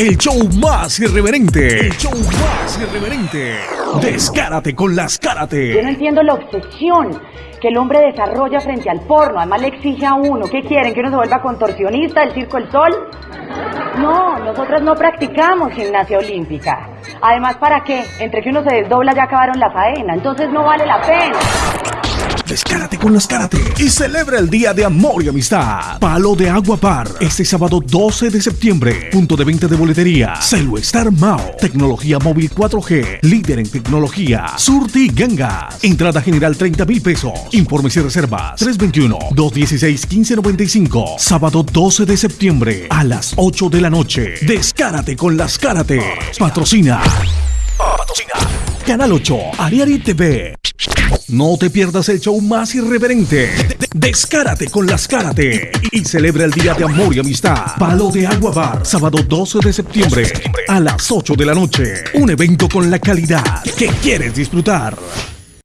el show más irreverente. El show más irreverente. Descárate con las Yo Cárate. no entiendo la obsesión que el hombre desarrolla frente al porno. Además le exige a uno. ¿Qué quieren? ¿Que uno se vuelva contorsionista del Circo El Sol? No, nosotras no practicamos gimnasia olímpica. Además, ¿para qué? Entre que uno se desdobla ya acabaron la faena. Entonces no vale la pena. Descárate con las Cárate. Y celebra el Día de Amor y Amistad. Palo de Agua Par. Este sábado 12 de septiembre. Punto de venta de boletería. Celluestar Mao. Tecnología móvil 4G. Líder en tecnología. Surti Gangas. Entrada general 30 mil pesos. Informes y reservas. 321-216-1595. Sábado 12 de septiembre. A las 8 de la noche. Descárate con las Cárate. Patrocina. Patrocina. Canal 8. Ariari TV. No te pierdas el show más irreverente. De- de- Descárate con las Cárate. Y celebra el Día de Amor y Amistad. Palo de Agua Bar. Sábado 12 de septiembre. A las 8 de la noche. Un evento con la calidad que quieres disfrutar.